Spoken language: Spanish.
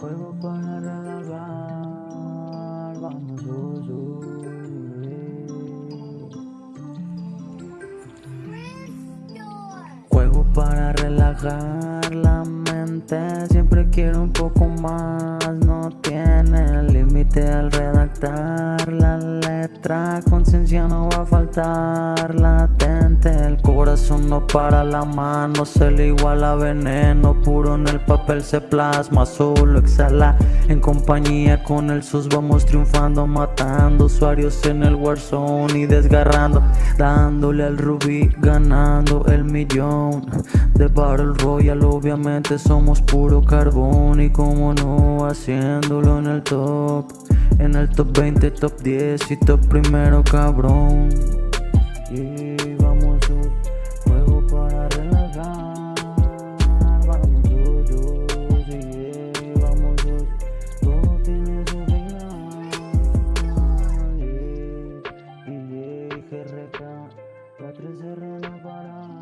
Juego para relajar, vamos, uh, Juego para relajar la mente, siempre quiero un poco más, no tiene límite al redactar la letra, conciencia no va a faltar, latente, el corazón no para la mano, se le iguala. Veneno, puro en el papel se plasma, solo exhala, en compañía con el sus. Vamos triunfando, matando usuarios en el Warzone y desgarrando, dándole al rubí, ganando el millón. De Battle Royale, obviamente somos puro carbón. Y como no, haciéndolo en el top, en el top 20, top 10 y top primero cabrón. Y vamos a juego para relajar, vamos yo, sí, vamos todo tiene su final. Y, y, GRK, la 3R no para,